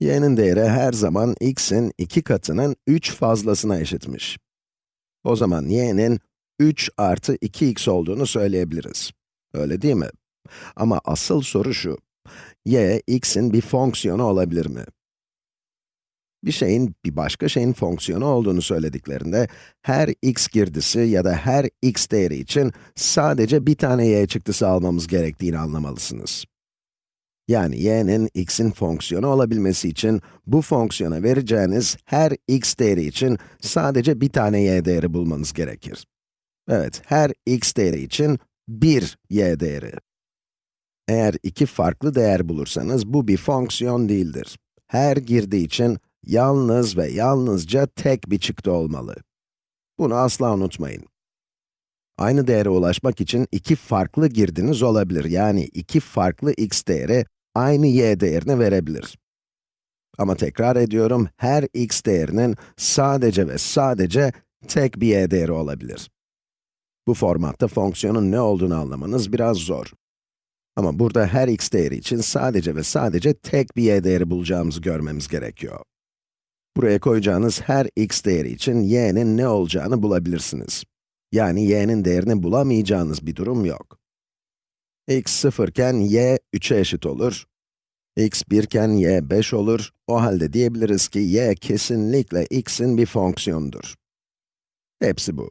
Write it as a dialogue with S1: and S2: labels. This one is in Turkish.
S1: y'nin değeri her zaman x'in 2 katının 3 fazlasına eşitmiş. O zaman y'nin 3 artı 2x olduğunu söyleyebiliriz. Öyle değil mi? Ama asıl soru şu, y, x'in bir fonksiyonu olabilir mi? Bir şeyin, bir başka şeyin fonksiyonu olduğunu söylediklerinde, her x girdisi ya da her x değeri için sadece bir tane y çıktısı almamız gerektiğini anlamalısınız. Yani y'nin x'in fonksiyonu olabilmesi için, bu fonksiyona vereceğiniz her x değeri için sadece bir tane y değeri bulmanız gerekir. Evet, her x değeri için 1 y değeri. Eğer iki farklı değer bulursanız, bu bir fonksiyon değildir. Her girdi için yalnız ve yalnızca tek bir çıktı olmalı. Bunu asla unutmayın. Aynı değere ulaşmak için iki farklı girdiniz olabilir. Yani iki farklı x değeri aynı y değerini verebilir. Ama tekrar ediyorum, her x değerinin sadece ve sadece tek bir y değeri olabilir. Bu formatta fonksiyonun ne olduğunu anlamanız biraz zor. Ama burada her x değeri için sadece ve sadece tek bir y değeri bulacağımızı görmemiz gerekiyor. Buraya koyacağınız her x değeri için y'nin ne olacağını bulabilirsiniz. Yani y'nin değerini bulamayacağınız bir durum yok. x 0 iken y 3'e eşit olur. X 1 iken y 5 olur. O halde diyebiliriz ki y kesinlikle x'in bir fonksiyonudur. Hepsi bu.